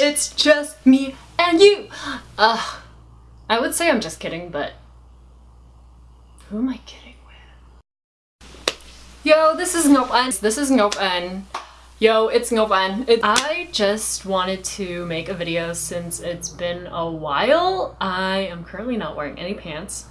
It's just me and you. Ugh. I would say I'm just kidding, but who am I kidding with? Yo, this is Ngopan. This is Ngopan. Yo, it's Ngopan. It I just wanted to make a video since it's been a while. I am currently not wearing any pants.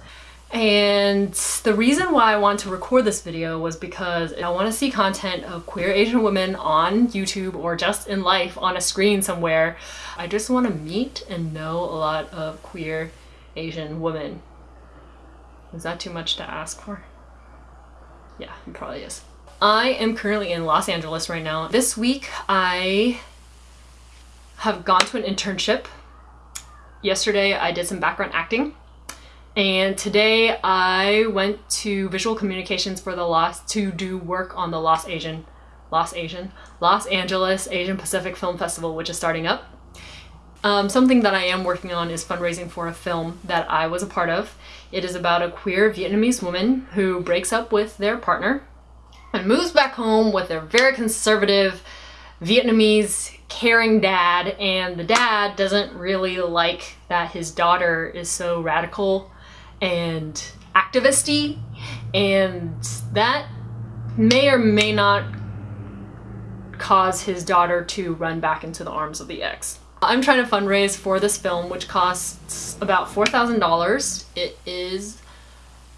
And the reason why I want to record this video was because I want to see content of queer Asian women on YouTube or just in life on a screen somewhere. I just want to meet and know a lot of queer Asian women. Is that too much to ask for? Yeah, it probably is. I am currently in Los Angeles right now. This week I have gone to an internship. Yesterday I did some background acting and today I went to visual communications for the Los to do work on the Los Asian Los Asian Los Angeles Asian Pacific Film Festival which is starting up. Um, something that I am working on is fundraising for a film that I was a part of. It is about a queer Vietnamese woman who breaks up with their partner and moves back home with their very conservative Vietnamese caring dad and the dad doesn't really like that his daughter is so radical and activisty and that may or may not cause his daughter to run back into the arms of the ex. I'm trying to fundraise for this film which costs about $4,000. It is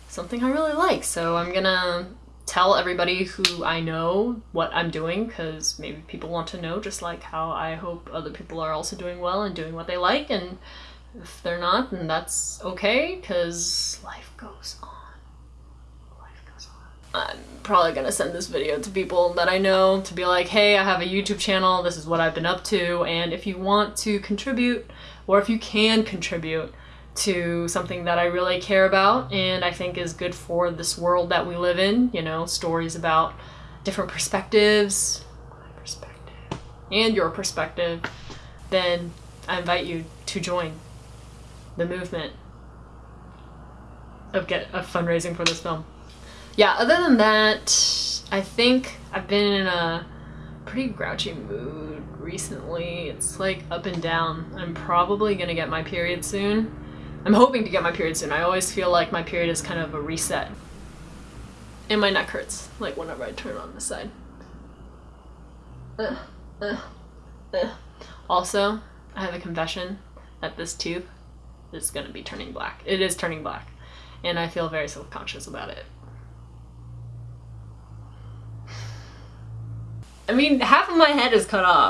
something I really like so I'm gonna tell everybody who I know what I'm doing because maybe people want to know just like how I hope other people are also doing well and doing what they like and if they're not, then that's okay, because life goes on. Life goes on. I'm probably gonna send this video to people that I know to be like, hey, I have a YouTube channel, this is what I've been up to, and if you want to contribute, or if you can contribute to something that I really care about and I think is good for this world that we live in, you know, stories about different perspectives, my perspective, and your perspective, then I invite you to join the movement of get of fundraising for this film. Yeah, other than that, I think I've been in a pretty grouchy mood recently. It's like up and down. I'm probably gonna get my period soon. I'm hoping to get my period soon. I always feel like my period is kind of a reset. And my neck hurts, like whenever I turn on the side. Uh, uh, uh. Also, I have a confession that this tooth is going to be turning black. It is turning black. And I feel very self-conscious about it. I mean, half of my head is cut off.